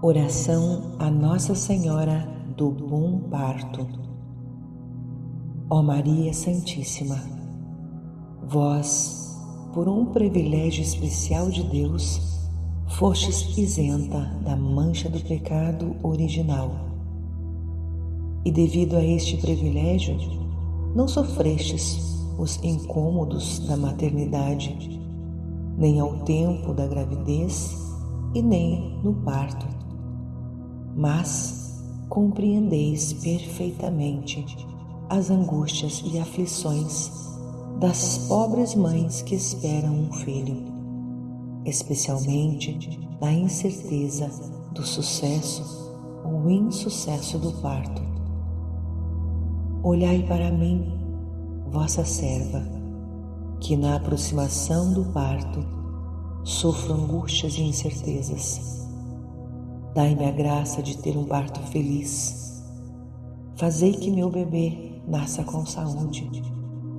Oração a Nossa Senhora do Bom Parto. Ó Maria Santíssima, vós, por um privilégio especial de Deus, fostes isenta da mancha do pecado original. E devido a este privilégio, não sofrestes os incômodos da maternidade, nem ao tempo da gravidez e nem no parto mas compreendeis perfeitamente as angústias e aflições das pobres mães que esperam um filho, especialmente na incerteza do sucesso ou insucesso do parto. Olhai para mim, vossa serva, que na aproximação do parto sofro angústias e incertezas Dai-me a graça de ter um parto feliz. Fazei que meu bebê nasça com saúde,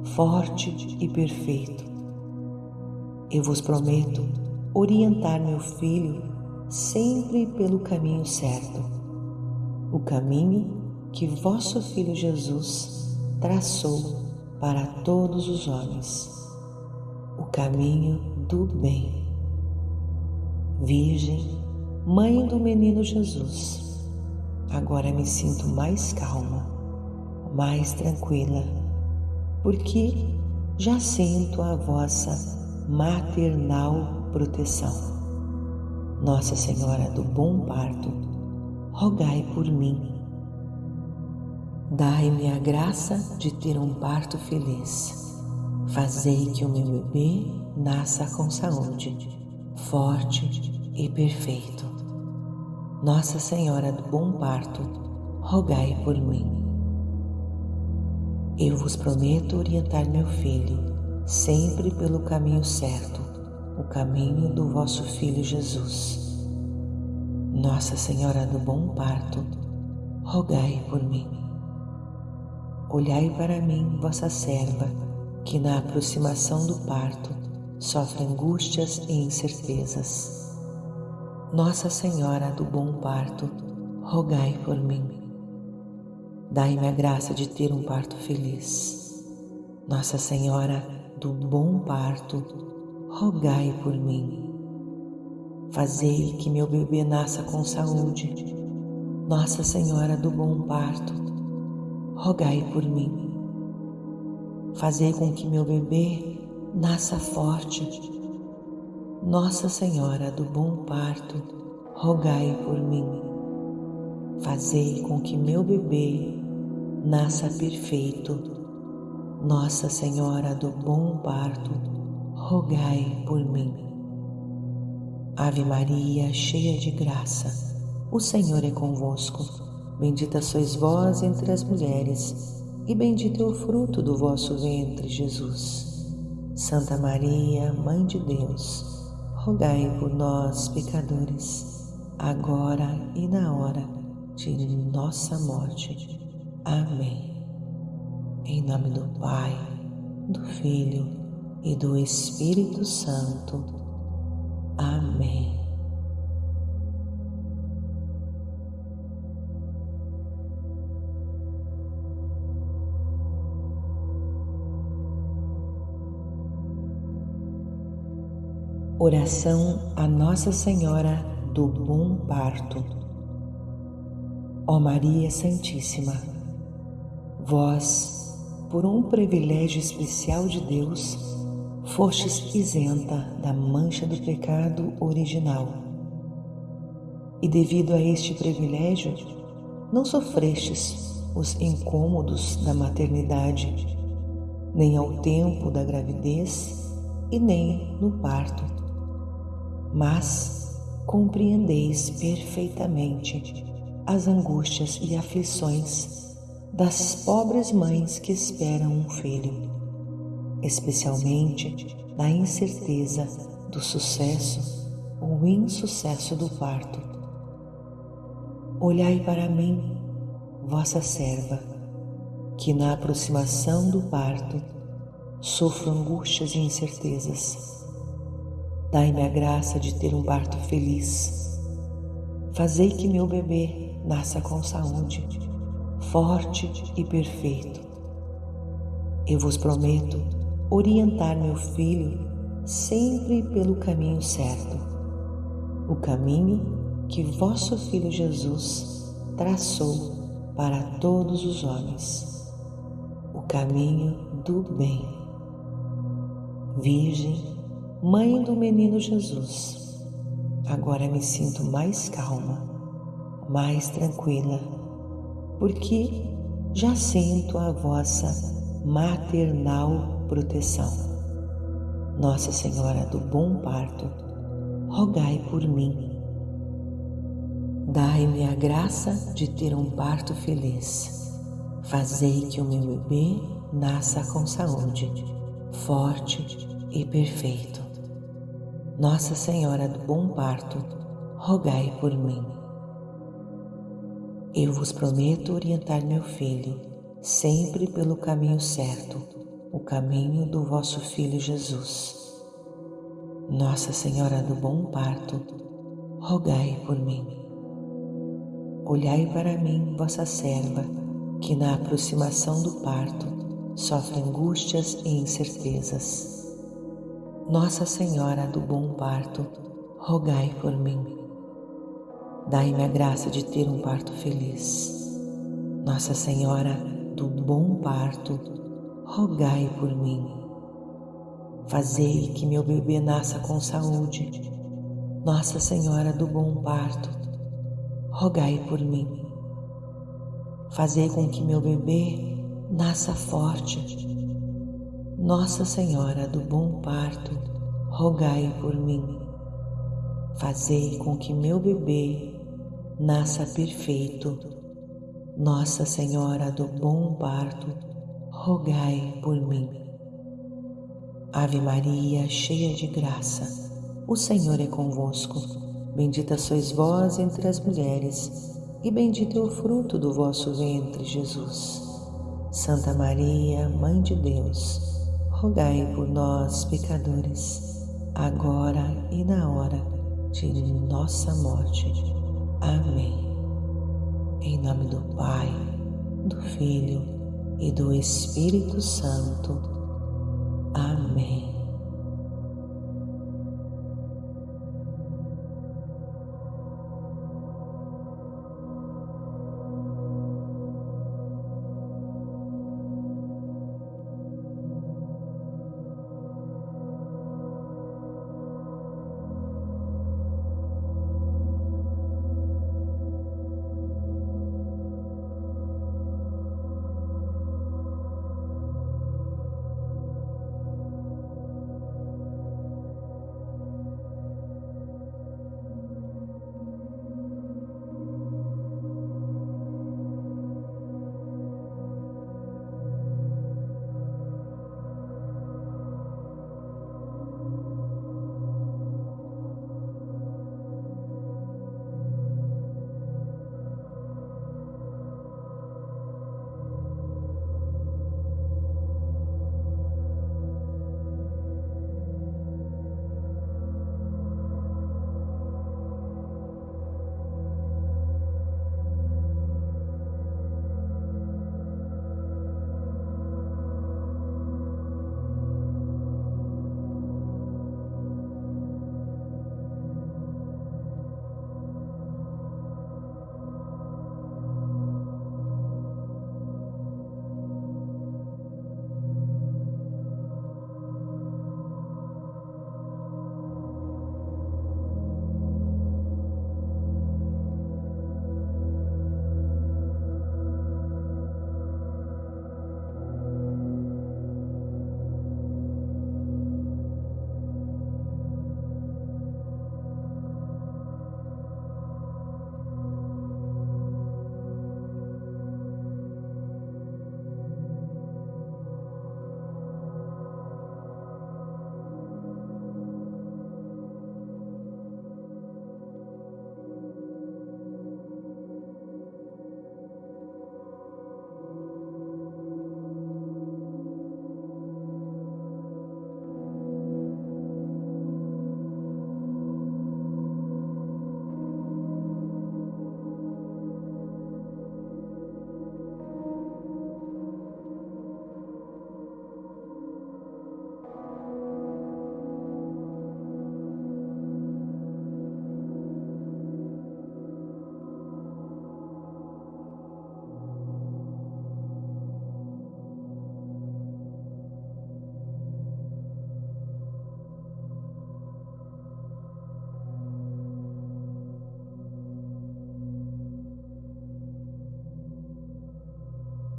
forte e perfeito. Eu vos prometo orientar meu filho sempre pelo caminho certo, o caminho que vosso Filho Jesus traçou para todos os homens, o caminho do bem. Virgem, Mãe do menino Jesus, agora me sinto mais calma, mais tranquila, porque já sinto a vossa maternal proteção. Nossa Senhora do Bom Parto, rogai por mim. Dai-me a graça de ter um parto feliz. Fazei que o meu bebê nasça com saúde, forte e perfeito. Nossa Senhora do Bom Parto, rogai por mim. Eu vos prometo orientar meu filho sempre pelo caminho certo, o caminho do vosso Filho Jesus. Nossa Senhora do Bom Parto, rogai por mim. Olhai para mim, vossa serva, que na aproximação do parto sofre angústias e incertezas nossa Senhora do Bom Parto, rogai por mim. Dai-me a graça de ter um parto feliz. Nossa Senhora do Bom Parto, rogai por mim. Fazei que meu bebê nasça com saúde. Nossa Senhora do Bom Parto, rogai por mim. Fazei com que meu bebê nasça forte nossa Senhora do Bom Parto, rogai por mim. Fazei com que meu bebê nasça perfeito. Nossa Senhora do Bom Parto, rogai por mim. Ave Maria, cheia de graça, o Senhor é convosco. Bendita sois vós entre as mulheres, e bendito é o fruto do vosso ventre, Jesus. Santa Maria, Mãe de Deus, rogai por nós, pecadores, agora e na hora de nossa morte. Amém. Em nome do Pai, do Filho e do Espírito Santo. Amém. Oração a Nossa Senhora do Bom Parto. Ó Maria Santíssima, vós, por um privilégio especial de Deus, fostes isenta da mancha do pecado original. E devido a este privilégio, não sofrestes os incômodos da maternidade, nem ao tempo da gravidez e nem no parto mas compreendeis perfeitamente as angústias e aflições das pobres mães que esperam um filho, especialmente na incerteza do sucesso ou insucesso do parto. Olhai para mim, vossa serva, que na aproximação do parto sofro angústias e incertezas Dai-me a graça de ter um parto feliz. Fazei que meu bebê nasça com saúde, forte e perfeito. Eu vos prometo orientar meu filho sempre pelo caminho certo, o caminho que vosso Filho Jesus traçou para todos os homens, o caminho do bem. Virgem, Mãe do Menino Jesus, agora me sinto mais calma, mais tranquila, porque já sinto a vossa maternal proteção. Nossa Senhora do Bom Parto, rogai por mim Dai-me a graça de ter um parto feliz. Fazei que o meu bebê nasça com saúde, forte e perfeito. Nossa Senhora do Bom Parto, rogai por mim. Eu vos prometo orientar meu filho sempre pelo caminho certo, o caminho do vosso Filho Jesus. Nossa Senhora do Bom Parto, rogai por mim. Olhai para mim, vossa serva, que na aproximação do parto sofre angústias e incertezas. Nossa Senhora do Bom Parto, rogai por mim. Dai-me a graça de ter um parto feliz. Nossa Senhora do Bom Parto, rogai por mim. Fazei que meu bebê nasça com saúde. Nossa Senhora do Bom Parto, rogai por mim. Fazei com que meu bebê nasça forte. Nossa Senhora do Bom Parto, rogai por mim. Fazei com que meu bebê nasça perfeito. Nossa Senhora do Bom Parto, rogai por mim. Ave Maria, cheia de graça, o Senhor é convosco. Bendita sois vós entre as mulheres, e bendito é o fruto do vosso ventre, Jesus. Santa Maria, Mãe de Deus, rogai por nós, pecadores, agora e na hora de nossa morte. Amém. Em nome do Pai, do Filho e do Espírito Santo.